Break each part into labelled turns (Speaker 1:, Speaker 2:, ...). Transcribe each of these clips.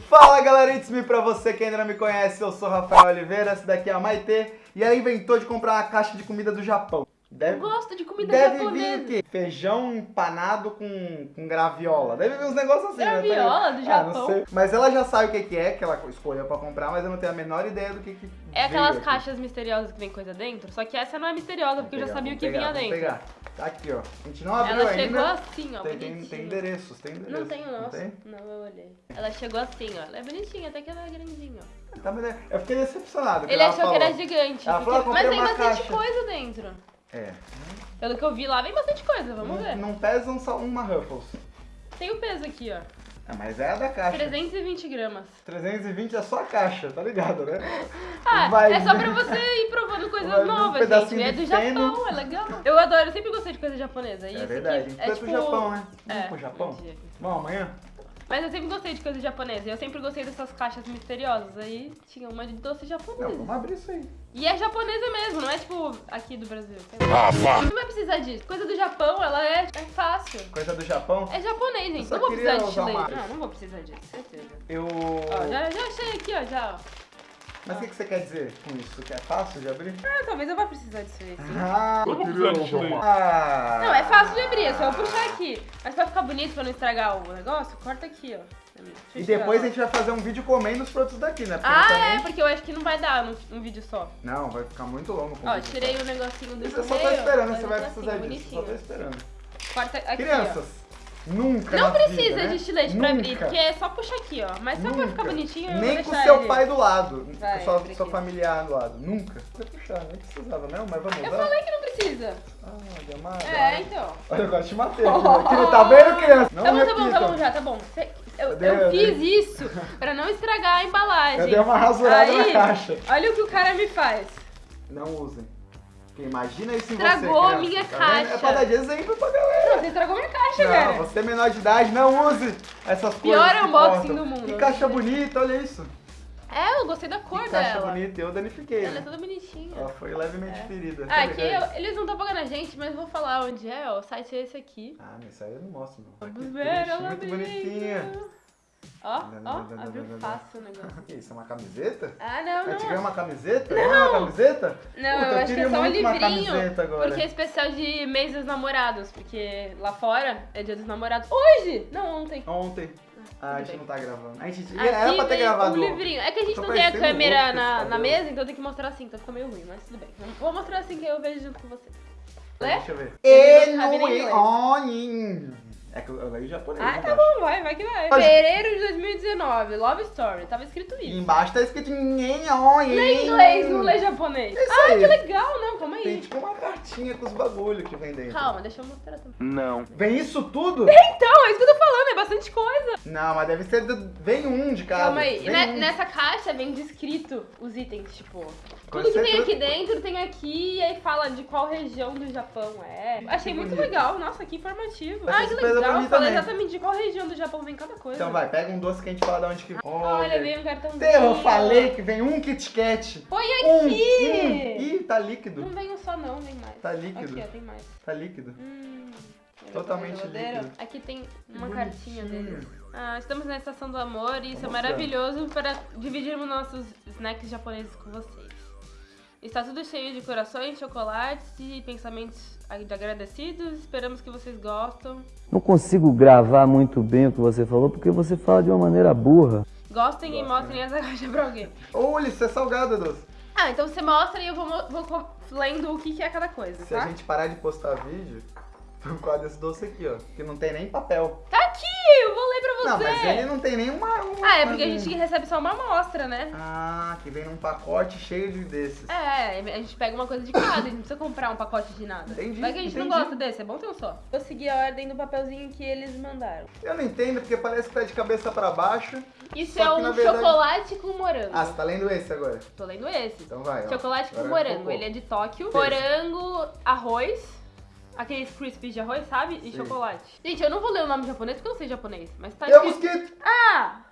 Speaker 1: Fala galera, it's me pra você que ainda não me conhece, eu sou Rafael Oliveira, essa daqui é a Maitê e ela inventou de comprar uma caixa de comida do Japão. Deve,
Speaker 2: Eu gosto de comida
Speaker 1: deve
Speaker 2: japonesa.
Speaker 1: vir o quê? Feijão empanado com, com graviola. Deve vir uns negócios assim, né?
Speaker 2: Graviola do
Speaker 1: Ah,
Speaker 2: Japão?
Speaker 1: não sei. Mas ela já sabe o que que é, que ela escolheu pra comprar, mas eu não tenho a menor ideia do que que
Speaker 2: É aquelas
Speaker 1: aqui.
Speaker 2: caixas misteriosas que vem coisa dentro, só que essa não é misteriosa, porque eu já sabia o
Speaker 1: pegar,
Speaker 2: que vinha
Speaker 1: vamos
Speaker 2: dentro.
Speaker 1: pegar. Tá aqui, ó. A gente não abriu
Speaker 2: Ela
Speaker 1: ainda.
Speaker 2: chegou assim, ó,
Speaker 1: tem,
Speaker 2: bonitinha.
Speaker 1: tem endereços, tem endereços.
Speaker 2: Não tem o nosso.
Speaker 1: tem?
Speaker 2: Não, eu olhei. Ela chegou assim, ó. Ela é bonitinha, até que ela é grandinha, ó.
Speaker 1: Tá, mas eu fiquei decepcionado.
Speaker 2: Ele
Speaker 1: ela
Speaker 2: achou que
Speaker 1: falou.
Speaker 2: era gigante.
Speaker 1: Ela
Speaker 2: porque-
Speaker 1: falou, "Eu
Speaker 2: Mas tem bastante
Speaker 1: caixa."
Speaker 2: coisa dentro.
Speaker 1: É.
Speaker 2: Pelo que eu vi lá, vem bastante coisa, vamos
Speaker 1: não,
Speaker 2: ver.
Speaker 1: não pesam só uma Ruffles.
Speaker 2: Tem o peso aqui, ó.
Speaker 1: Ah, mas é a da caixa.
Speaker 2: 320 gramas.
Speaker 1: 320 é só a caixa, tá ligado, né?
Speaker 2: Ah,
Speaker 1: Vai.
Speaker 2: é só pra você ir provando coisas
Speaker 1: Vai um
Speaker 2: novas,
Speaker 1: pedacinho
Speaker 2: gente. É do. Japão, é legal. Eu adoro, eu sempre gostei de coisa japonesa. E
Speaker 1: É
Speaker 2: isso
Speaker 1: verdade.
Speaker 2: aqui
Speaker 1: Aqui
Speaker 2: é
Speaker 1: é
Speaker 2: tipo...
Speaker 1: pro Japão, né? Vamos
Speaker 2: É,
Speaker 1: pro Japão?
Speaker 2: um.
Speaker 1: Vamos amanhã?
Speaker 2: Mas eu sempre gostei de coisa japonesa. Eu sempre gostei dessas caixas misteriosas. Aí tinha uma de doce
Speaker 1: Não,
Speaker 2: japonês.
Speaker 1: vamos abrir isso aí.
Speaker 2: E é japonesa mesmo, não é tipo aqui do Brasil. Não vai precisar disso. Coisa do Japão, ela é, é fácil.
Speaker 1: Coisa do Japão.
Speaker 2: É japonês, gente. Não vou precisar de
Speaker 1: uma-
Speaker 2: Não, não vou precisar disso, certeza.
Speaker 1: Eu.
Speaker 2: Ó, já, já achei aqui, ó, já. ó.
Speaker 1: Mas o que, que você quer dizer com isso? Que é fácil de abrir?
Speaker 2: Ah, talvez eu vá precisar disso aí, sim.
Speaker 1: Ah,
Speaker 3: Eu de chile.
Speaker 1: ah.
Speaker 2: Não, é fácil de abrir, é só eu puxar aqui. Mas pra ficar bonito, pra não estragar o negócio, corta aqui, ó.
Speaker 1: E depois
Speaker 2: ó.
Speaker 1: a gente vai fazer um vídeo comendo os produtos daqui, né? Porque
Speaker 2: Ah,
Speaker 1: também...
Speaker 2: é, porque eu acho que não vai dar num, num vídeo só.
Speaker 1: Não, vai ficar muito longo com o
Speaker 2: Ó, tirei
Speaker 1: só.
Speaker 2: o negocinho do
Speaker 1: Isso eu só tô
Speaker 2: meio,
Speaker 1: esperando,
Speaker 2: ó,
Speaker 1: você vai
Speaker 2: assim,
Speaker 1: precisar disso. Só tô esperando.
Speaker 2: Corta aqui,
Speaker 1: Crianças, nunca.
Speaker 2: Não precisa
Speaker 1: vida, né?
Speaker 2: de estilete pra abrir, porque é só puxar aqui, ó. Mas só pra ficar bonitinho, eu
Speaker 1: Nem com seu pai do lado.
Speaker 2: Vai, precisa.
Speaker 1: sua familiar do lado. Nunca. Você puxar, nem precisava não, mas vamos
Speaker 2: Eu
Speaker 1: usar.
Speaker 2: falei que não precisa.
Speaker 1: Ah, amada.
Speaker 2: É, então.
Speaker 1: Olha, eu gosto de matar. aqui, Tá vendo, criança? Não
Speaker 2: tá bom, tá bom, tá bom já, tá bom. Eu,
Speaker 1: Eu
Speaker 2: eu
Speaker 1: eu
Speaker 2: fiz isso pra não estragar a embalagem.
Speaker 1: Eu dei uma rasurada
Speaker 2: Aí,
Speaker 1: na caixa.
Speaker 2: Olha o que o cara me faz.
Speaker 1: Não usem. Porque imagina isso em
Speaker 2: Estragou
Speaker 1: você,
Speaker 2: a minha
Speaker 1: tá vendo? É
Speaker 2: caixa.
Speaker 1: pra dar de exemplo pra galera.
Speaker 2: Não, você estragou minha caixa,
Speaker 1: Não,
Speaker 2: cara.
Speaker 1: você é menor de idade, não use essas
Speaker 2: Pior
Speaker 1: coisas. que
Speaker 2: unboxing do mundo.
Speaker 1: Que caixa bonita, olha isso.
Speaker 2: É, eu gostei da cor
Speaker 1: Que caixa
Speaker 2: dela.
Speaker 1: bonita, eu danifiquei.
Speaker 2: Ela é
Speaker 1: né?
Speaker 2: toda bonitinha.
Speaker 1: Ela foi levemente ferida.
Speaker 2: Ah, aqui eu- eles não estão pagando a gente, mas vou falar onde é, ó. O site é esse aqui.
Speaker 1: Ah, mas isso aí eu não mostro, não.
Speaker 2: Vamos
Speaker 1: Que
Speaker 2: ver, ela
Speaker 1: Muito bonitinha.
Speaker 2: Ó,
Speaker 1: Não, não,
Speaker 2: ó,
Speaker 1: não, não,
Speaker 2: abriu
Speaker 1: não, não.
Speaker 2: fácil o negócio.
Speaker 1: Que isso, é uma camiseta?
Speaker 2: Ah, não,
Speaker 1: Eu
Speaker 2: não.
Speaker 1: uma camiseta? Não é uma camiseta?
Speaker 2: Não,
Speaker 1: Puta,
Speaker 2: eu acho que é só um livrinho.
Speaker 1: agora.
Speaker 2: Porque é especial de mês dos namorados. Porque lá fora é dia dos namorados. Hoje! Não, ontem.
Speaker 1: Ontem. Ah, a
Speaker 2: tudo
Speaker 1: gente não tá gravando. A gente
Speaker 2: Aqui
Speaker 1: era pra ter gravado.
Speaker 2: um livrinho. É que a gente não tem a câmera na, na mesa, então tem que mostrar assim, então fica meio ruim, mas tudo bem. Vou mostrar assim que eu vejo junto com você. Lê?
Speaker 1: Deixa eu ver.
Speaker 2: Ele nem.
Speaker 1: É que eu leio japonês.
Speaker 2: Ah, tá
Speaker 1: embaixo.
Speaker 2: bom, vai, vai que vai. Fevereiro de 2019, Love Story. Tava escrito
Speaker 1: E
Speaker 2: isso.
Speaker 1: embaixo tá escrito Enoin.
Speaker 2: Lê inglês, não lê japonês.
Speaker 1: Isso
Speaker 2: ah,
Speaker 1: aí.
Speaker 2: que legal, não, calma
Speaker 1: Tem
Speaker 2: aí.
Speaker 1: tipo uma cartinha com os bagulho que vem dentro.
Speaker 2: Calma, deixa eu mostrar também.
Speaker 3: Não.
Speaker 1: Vem isso tudo?
Speaker 2: Então, é isso que eu tô falando, é bastante coisa.
Speaker 1: Não, mas deve ser. do- Vem um de cada.
Speaker 2: Calma aí.
Speaker 1: Vem
Speaker 2: ne-
Speaker 1: um.
Speaker 2: nessa caixa vem descrito os itens, tipo. Tudo que tem
Speaker 1: tudo-
Speaker 2: aqui dentro tem aqui e aí fala de qual região do Japão é. Achei
Speaker 1: Que
Speaker 2: muito
Speaker 1: bonito.
Speaker 2: legal, nossa, que informativo.
Speaker 1: Vai
Speaker 2: Ah, que
Speaker 1: pra
Speaker 2: legal. Fala exatamente de qual região do Japão vem cada coisa.
Speaker 1: Então vai, pega um doce que a gente fala de onde que.
Speaker 2: Olha, veio um cartãozinho.
Speaker 1: Eu falei que vem um Kit Kat.
Speaker 2: Põe
Speaker 1: Um,
Speaker 2: aqui!
Speaker 1: um. Ih, tá líquido.
Speaker 2: Não vem um só não, vem mais.
Speaker 1: Tá líquido.
Speaker 2: Aqui, ó, tem mais.
Speaker 1: Tá líquido.
Speaker 2: Hum, olha
Speaker 1: Totalmente líquido.
Speaker 2: Aqui tem uma
Speaker 1: Que
Speaker 2: cartinha
Speaker 1: bonitinho.
Speaker 2: dele. Ah, estamos na estação do amor e isso é maravilhoso para dividirmos nossos snacks japoneses com vocês. Está tudo cheio de corações, chocolates e pensamentos de agradecidos. Esperamos que vocês gostam.
Speaker 4: Não consigo gravar muito bem o que você falou porque você fala de uma maneira burra.
Speaker 2: Gostem e
Speaker 1: Gostem.
Speaker 2: mostrem essa caixa pra alguém.
Speaker 1: Olha, isso é salgado, doce.
Speaker 2: Ah, então você mostra e eu vou, vou lendo o que, que é cada coisa,
Speaker 1: Se a
Speaker 2: tá?
Speaker 1: gente parar de postar vídeo, por causa desse doce aqui, ó. Que não tem nem papel.
Speaker 2: Tá aqui! Eu vou ler pra você!
Speaker 1: Não, mas ele não tem nem uma. uma
Speaker 2: Ah, é porque a
Speaker 1: uma-
Speaker 2: gente recebe só uma amostra, né?
Speaker 1: Ah, que vem num pacote cheio de desses.
Speaker 2: É, a gente pega uma coisa de cada, a gente não precisa comprar um pacote de nada.
Speaker 1: Entendi,
Speaker 2: Vai que a gente não
Speaker 1: entendi.
Speaker 2: gosta desse, é bom ter um só. Vou seguir a ordem do papelzinho que eles mandaram.
Speaker 1: Eu não entendo porque parece que tá de cabeça pra baixo.
Speaker 2: Isso é um
Speaker 1: verdade-
Speaker 2: chocolate com morango.
Speaker 1: Ah, você tá lendo esse agora?
Speaker 2: Tô lendo esse.
Speaker 1: Então vai. ó.
Speaker 2: Chocolate com
Speaker 1: Agora
Speaker 2: morango. Ele é de Tóquio. Morango, arroz. Aqueles crispies de arroz, sabe? E
Speaker 1: Sim.
Speaker 2: chocolate. Gente, eu não vou ler o nome japonês porque eu não sei japonês. Mas tá
Speaker 1: E o
Speaker 2: escrito.
Speaker 1: mosquito?
Speaker 2: Ah!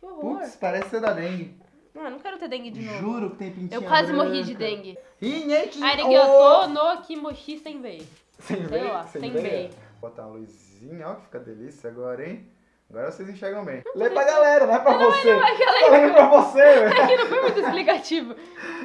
Speaker 2: Que horror.
Speaker 1: Putz, parece ser da dengue.
Speaker 2: Não, eu não quero ter dengue de novo.
Speaker 1: Juro que tem pintinha
Speaker 2: Eu quase
Speaker 1: branca.
Speaker 2: morri de dengue.
Speaker 1: Rinete.
Speaker 2: Arigato no kimochi senbei.
Speaker 1: Sem
Speaker 2: Sei lá,
Speaker 1: veia?
Speaker 2: veia.
Speaker 1: Botar uma luzinha, ó que fica delícia agora, hein? Agora vocês enxergam bem. Lê pra galera, não é pra você.
Speaker 2: pra galera.
Speaker 1: Tô lendo pra você, velho.
Speaker 2: Aqui não foi muito explicativo.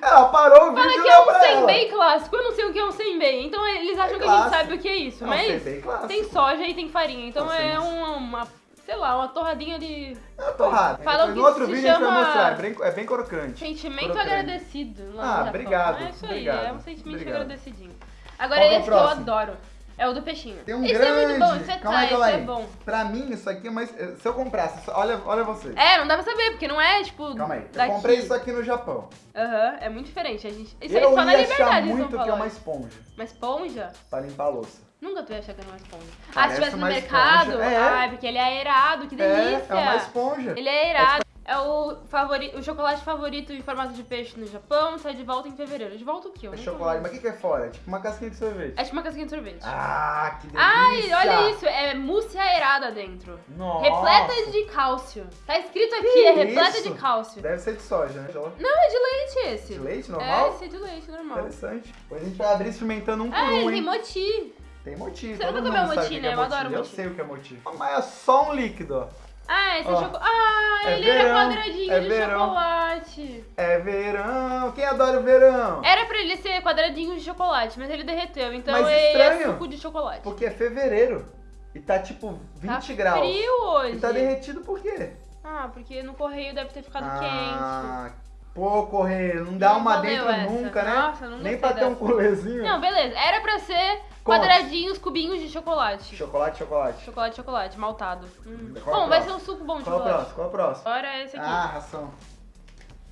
Speaker 1: Ela parou o vídeo
Speaker 2: Fala que é um senbei clássico. Eu não sei o que é um senbei. Então eles acham que a gente sabe o que é isso.
Speaker 1: É um
Speaker 2: mas
Speaker 1: clássico.
Speaker 2: tem soja e tem farinha. Então
Speaker 1: Não,
Speaker 2: é
Speaker 1: sim.
Speaker 2: uma, uma, sei lá, uma torradinha de
Speaker 1: É torrada.
Speaker 2: Falam
Speaker 1: Depois
Speaker 2: que
Speaker 1: no outro vídeo a gente vai
Speaker 2: chama-
Speaker 1: mostrar. É bem, é bem crocante.
Speaker 2: sentimento
Speaker 1: Crocante.
Speaker 2: agradecido.
Speaker 1: Ah, obrigado,
Speaker 2: É isso aí,
Speaker 1: obrigado,
Speaker 2: é um sentimento
Speaker 1: obrigado.
Speaker 2: agradecidinho. Agora
Speaker 1: é
Speaker 2: esse que eu adoro. É o do peixinho.
Speaker 1: Tem um grande.
Speaker 2: é muito bom, isso é
Speaker 1: calma aí, calma
Speaker 2: isso
Speaker 1: aí.
Speaker 2: é bom.
Speaker 1: Pra mim, isso aqui é mais. Se eu comprasse, só- olha, olha você.
Speaker 2: É, não dá pra saber, porque não é tipo.
Speaker 1: Calma aí. Eu
Speaker 2: daqui.
Speaker 1: comprei isso aqui no Japão.
Speaker 2: Aham, é muito diferente. A gente... Isso aí
Speaker 1: eu
Speaker 2: só na
Speaker 1: ia achar
Speaker 2: liberdade
Speaker 1: muito
Speaker 2: eles
Speaker 1: que é uma esponja
Speaker 2: Uma esponja?
Speaker 1: pra limpar a louça.
Speaker 2: Nunca tu ia achar que era uma esponja. ah,
Speaker 1: Parece
Speaker 2: se tivesse no mercado.
Speaker 1: esponja. É.
Speaker 2: Ai, porque ele é aerado, que delícia.
Speaker 1: É, é uma esponja.
Speaker 2: Ele é aerado. É o, favori... o chocolate favorito em formato de peixe no Japão, sai de volta em fevereiro. De volta o quê? Eu
Speaker 1: É chocolate. Mas o que, que é fora? É tipo uma casquinha de sorvete.
Speaker 2: É tipo uma casquinha de sorvete.
Speaker 1: Ah, que delícia!
Speaker 2: Ai, olha isso, é mousse aerada dentro.
Speaker 1: Nossa!
Speaker 2: Repleta de cálcio. Tá escrito aqui, é repleta
Speaker 1: isso?
Speaker 2: de cálcio.
Speaker 1: Deve ser de soja, né?
Speaker 2: Não, é de leite esse.
Speaker 1: De leite
Speaker 2: É,
Speaker 1: normal?
Speaker 2: esse é de leite, normal.
Speaker 1: Interessante. Depois a gente vai abrir experimentando um por
Speaker 2: Ah,
Speaker 1: um,
Speaker 2: ele
Speaker 1: hein?
Speaker 2: tem moti.
Speaker 1: Tem motivo.
Speaker 2: Você nunca comeu moti,
Speaker 1: que
Speaker 2: né?
Speaker 1: é
Speaker 2: Eu adoro
Speaker 1: mochi. Eu
Speaker 2: moti.
Speaker 1: sei o que é motivo. Mas é só um líquido, ó.
Speaker 2: Ah, esse
Speaker 1: Ó,
Speaker 2: é chocolate. Ah,
Speaker 1: é
Speaker 2: ele era
Speaker 1: verão,
Speaker 2: quadradinho
Speaker 1: é
Speaker 2: de
Speaker 1: verão.
Speaker 2: chocolate.
Speaker 1: É verão. Quem adora o verão?
Speaker 2: Era pra ele ser quadradinho de chocolate, mas ele derreteu. Então
Speaker 1: Mas
Speaker 2: ele
Speaker 1: estranho.
Speaker 2: é suco de chocolate.
Speaker 1: Porque é fevereiro. E tá tipo 20
Speaker 2: tá
Speaker 1: graus.
Speaker 2: frio hoje.
Speaker 1: E tá derretido por quê?
Speaker 2: Ah, porque no correio deve ter ficado
Speaker 1: ah, pô, correio, não dá
Speaker 2: Não
Speaker 1: uma dentro
Speaker 2: essa.
Speaker 1: nunca, né?
Speaker 2: Nossa, não
Speaker 1: Nem pra ter um colezinho.
Speaker 2: quente. Não, beleza. Era pra ser. Quadradinhos, cubinhos de chocolate.
Speaker 1: Chocolate, chocolate.
Speaker 2: Chocolate, chocolate, maltado. Hum.
Speaker 1: Qual é o
Speaker 2: Bom, vai ser um suco bom de
Speaker 1: Qual é o
Speaker 2: chocolate.
Speaker 1: próximo? Qual é o próximo?
Speaker 2: Agora é esse aqui.
Speaker 1: Ah, ração.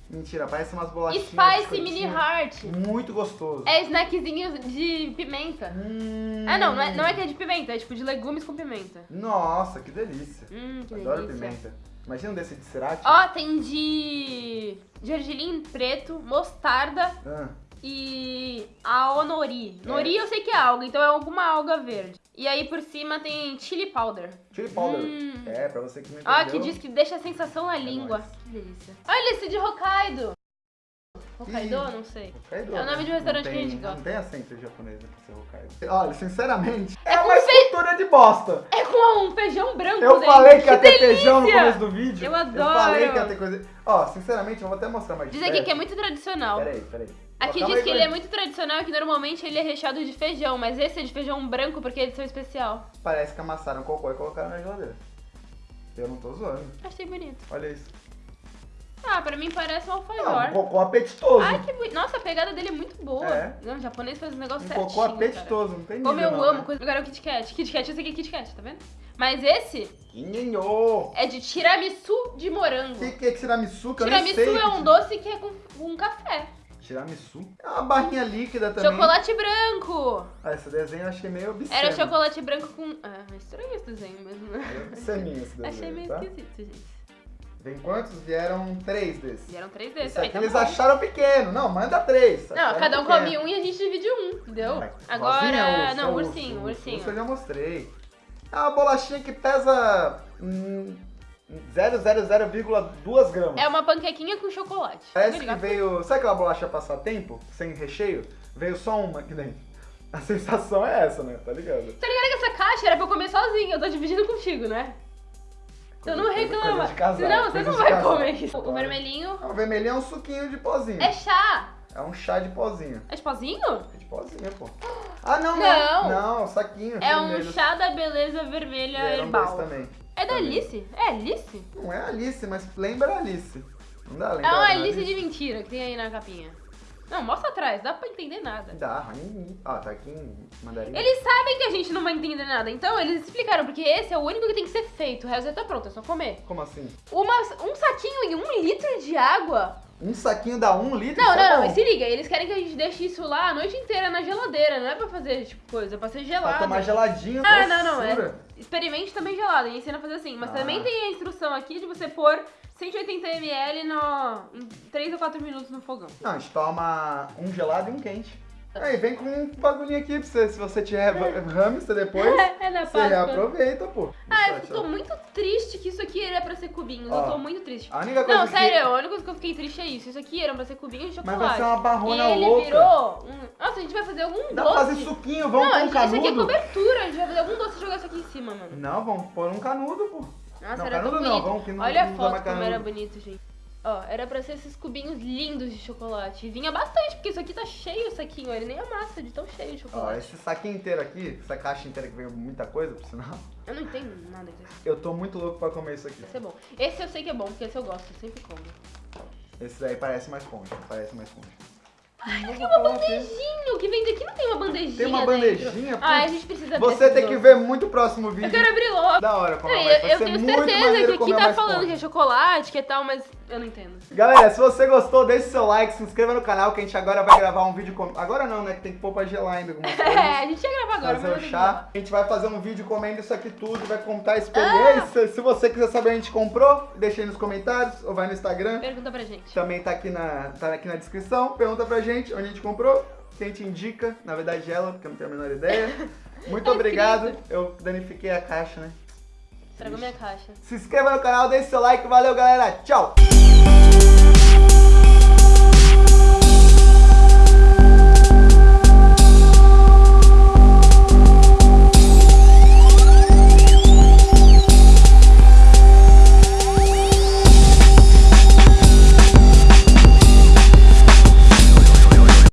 Speaker 1: Mentira, parece umas bolachinhas.
Speaker 2: Spicy Mini. Heart.
Speaker 1: Muito gostoso.
Speaker 2: É snackzinho de pimenta.
Speaker 1: Hum.
Speaker 2: Ah, não, não é, não é que é de pimenta, é tipo de legumes com pimenta.
Speaker 1: Nossa, que delícia.
Speaker 2: Hum, que
Speaker 1: Adoro
Speaker 2: delícia.
Speaker 1: pimenta. Imagina um desse de cerati.
Speaker 2: Ó, tem de gergelim preto, mostarda
Speaker 1: Ah,
Speaker 2: e a nori. Nori eu sei que é alga, então é alguma alga verde. E aí por cima tem chili powder.
Speaker 1: chili powder.
Speaker 2: Hum.
Speaker 1: É, pra você que não entendeu.
Speaker 2: Ah, que diz que deixa a sensação na língua.
Speaker 1: nóis.
Speaker 2: Que delícia. Olha esse de Hokkaido. Hokkaido?
Speaker 1: Ih.
Speaker 2: Não sei.
Speaker 1: Hokkaido,
Speaker 2: É o nome
Speaker 1: né?
Speaker 2: de um restaurante
Speaker 1: Não
Speaker 2: que a
Speaker 1: tem-
Speaker 2: gente gosta.
Speaker 1: Não tem acento japonês pra ser Hokkaido. Olha, sinceramente, é,
Speaker 2: É
Speaker 1: uma escultura de bosta.
Speaker 2: É com um feijão branco
Speaker 1: Eu
Speaker 2: dentro.
Speaker 1: falei que ia ter
Speaker 2: delícia!
Speaker 1: feijão no começo do vídeo.
Speaker 2: Eu
Speaker 1: Eu
Speaker 2: adoro.
Speaker 1: falei que ia ter coisa. Ó, sinceramente, eu vou até mostrar mais
Speaker 2: Diz aqui que é muito tradicional.
Speaker 1: Peraí, peraí.
Speaker 2: Aqui
Speaker 1: Ó, calma
Speaker 2: diz que ele é muito tradicional e que normalmente ele é recheado de feijão, mas esse é de feijão branco porque é edição especial.
Speaker 1: Parece que amassaram cocô e colocaram na geladeira. Eu não tô zoando.
Speaker 2: Achei bonito.
Speaker 1: Olha isso.
Speaker 2: Ah, pra mim parece um
Speaker 1: Não, um
Speaker 2: alfajor.
Speaker 1: cocô apetitoso.
Speaker 2: Ai, que bonito. Nossa, a pegada dele é muito boa.
Speaker 1: É.
Speaker 2: Não, o japonês faz um negócio
Speaker 1: um
Speaker 2: certinho,
Speaker 1: cocô
Speaker 2: cara.
Speaker 1: apetitoso, não tem
Speaker 2: Como eu
Speaker 1: não,
Speaker 2: amo.
Speaker 1: né?
Speaker 2: coisa- Agora é o Kit Kat. Kit Kat, eu sei que é Kit Kat, tá vendo? Mas esse
Speaker 1: Quinhenho.
Speaker 2: é de tiramisu de morango.
Speaker 1: O que, que é tiramisu? Que
Speaker 2: Tiramisu é um doce que é com, com café.
Speaker 1: Tiramisu? É uma barrinha líquida também.
Speaker 2: Chocolate branco.
Speaker 1: Ah, esse desenho eu achei meio obsceno.
Speaker 2: Era chocolate branco com... Ah, é estranho esse desenho mesmo, né?
Speaker 1: Meio obsceninho esse desenho,
Speaker 2: Achei meio
Speaker 1: tá?
Speaker 2: esquisito, gente.
Speaker 1: Vem quantos? Vieram três desses.
Speaker 2: Vieram três desses.
Speaker 1: Esse
Speaker 2: Aí
Speaker 1: aqui
Speaker 2: tá
Speaker 1: eles
Speaker 2: bom.
Speaker 1: acharam pequeno. Não, manda três.
Speaker 2: Não, cada um
Speaker 1: pequeno.
Speaker 2: come um e a gente divide um, entendeu? Agora,
Speaker 1: urso,
Speaker 2: não,
Speaker 1: urso,
Speaker 2: ursinho,
Speaker 1: urso,
Speaker 2: ursinho.
Speaker 1: urso eu já mostrei. É uma bolachinha que pesa hum, 0,00,2 gramas.
Speaker 2: É uma panquequinha com chocolate.
Speaker 1: Parece
Speaker 2: Tá
Speaker 1: que veio. Sabe aquela bolacha passatempo? Sem recheio? Veio só uma aqui dentro. A sensação é essa, né? Tá ligado?
Speaker 2: Tá ligado que essa caixa era pra eu comer sozinha, eu tô dividindo contigo, né? Então não reclama.
Speaker 1: casal,
Speaker 2: Senão você não vai comer isso. O vermelhinho
Speaker 1: O vermelhinho é um suquinho de pozinho.
Speaker 2: é chá.
Speaker 1: É um chá de pozinho.
Speaker 2: É de pozinho?
Speaker 1: É de pozinho, pô. Ah, não,
Speaker 2: Não.
Speaker 1: não. Não, saquinho.
Speaker 2: É um
Speaker 1: vermelho.
Speaker 2: chá da beleza vermelha
Speaker 1: Vieram
Speaker 2: herbal.
Speaker 1: também.
Speaker 2: É da
Speaker 1: Também.
Speaker 2: Alice? É Alice?
Speaker 1: Não é Alice, mas lembra Alice. Não dá lembra
Speaker 2: É uma
Speaker 1: da
Speaker 2: Alice de mentira que tem aí na capinha. Não, mostra atrás, dá pra entender nada.
Speaker 1: Dá. hum, Ah, tá aqui em mandarim.
Speaker 2: Eles sabem que a gente não vai entender nada, então eles explicaram, porque esse é o único que tem que ser feito, o resto já tá pronto, é só comer.
Speaker 1: Como assim?
Speaker 2: Uma, um saquinho e um litro de água?
Speaker 1: Um saquinho dá um litro?
Speaker 2: Não,
Speaker 1: é
Speaker 2: não,
Speaker 1: bom.
Speaker 2: e se liga, eles querem que a gente deixe isso lá a noite inteira na geladeira, não é pra fazer, tipo, coisa, é pra ser
Speaker 1: Pra
Speaker 2: gelado.
Speaker 1: tomar geladinho.
Speaker 2: Ah, não, não, é. Experimente também gelado, e ensina a fazer assim, mas
Speaker 1: Ah.
Speaker 2: também tem a instrução aqui de você pôr 180 ml no, em 3 ou 4 minutos no fogão.
Speaker 1: Não, a gente toma um gelado e um quente. Aí vem com um bagulhinho aqui pra você. Se você tiver hamster depois,
Speaker 2: É na
Speaker 1: você aproveita, pô.
Speaker 2: Ah, eu tô muito triste que isso aqui era pra ser cubinhos,
Speaker 1: Ó,
Speaker 2: eu tô muito triste.
Speaker 1: A única coisa
Speaker 2: Não,
Speaker 1: que...
Speaker 2: sério, a única coisa que eu fiquei triste é isso. Isso aqui era pra ser cubinho de
Speaker 1: Mas
Speaker 2: chocolate.
Speaker 1: vai ser uma barrona
Speaker 2: e ele
Speaker 1: louca.
Speaker 2: virou um... Nossa, a gente vai fazer algum
Speaker 1: Dá
Speaker 2: doce.
Speaker 1: pra fazer suquinho, vamos
Speaker 2: Não,
Speaker 1: pôr um
Speaker 2: a gente- isso aqui é
Speaker 1: canudo.
Speaker 2: cobertura, a gente vai fazer algum doce e jogar isso aqui em cima, mano.
Speaker 1: Não, vamos pôr um canudo, pô.
Speaker 2: Nossa,
Speaker 1: Não,
Speaker 2: era
Speaker 1: canudo não, vamos que não-
Speaker 2: Olha
Speaker 1: não
Speaker 2: a foto como era
Speaker 1: canudo.
Speaker 2: bonito, gente. Ó, era pra ser esses cubinhos lindos de chocolate. E vinha bastante, porque isso aqui tá cheio o saquinho. Ele nem amassa de tão cheio de
Speaker 1: Ó,
Speaker 2: chocolate.
Speaker 1: esse saquinho inteiro aqui, essa caixa inteira que veio muita coisa, por sinal.
Speaker 2: Eu não entendo nada disso.
Speaker 1: Eu tô muito louco pra comer isso aqui.
Speaker 2: Esse é bom. Esse eu sei que é bom, porque esse eu gosto, eu sempre como.
Speaker 1: Esse daí parece mais esponja, parece mais esponja.
Speaker 2: Ai, tem
Speaker 1: vou
Speaker 2: uma
Speaker 1: aqui.
Speaker 2: bandejinha. O que vende aqui não tem uma bandejinha
Speaker 1: Tem uma bandejinha?
Speaker 2: Ah, a gente precisa
Speaker 1: Você tem que ver muito o próximo
Speaker 2: Eu
Speaker 1: vídeo.
Speaker 2: quero abrir logo.
Speaker 1: Da hora como vai.
Speaker 2: eu, eu
Speaker 1: ser
Speaker 2: tenho certeza que aqui tá falando que é chocolate, que é tal, mas eu não entendo.
Speaker 1: Galera, se você gostou, deixe seu like, se inscreva no canal que a gente agora vai gravar um vídeo com... Agora não, né? Que tem que pôr pra gelar ainda algumas coisas.
Speaker 2: É, a gente ia gravar agora,
Speaker 1: fazer
Speaker 2: mas
Speaker 1: o
Speaker 2: não
Speaker 1: chá. A gente vai fazer um vídeo comendo isso aqui tudo, vai contar a experiência. Se você quiser saber onde a gente comprou, deixa aí nos comentários ou vai no Instagram.
Speaker 2: Pergunta pra gente.
Speaker 1: Também tá aqui na, tá aqui na descrição. Pergunta pra gente onde a gente comprou, quem te indica. Na verdade, ela, porque eu não tenho a menor ideia. Muito
Speaker 2: Tá
Speaker 1: obrigado.
Speaker 2: escrito.
Speaker 1: Eu danifiquei a caixa, né?
Speaker 2: Estragou minha caixa.
Speaker 1: Se inscreva no canal, deixe seu like. Valeu, galera. Tchau!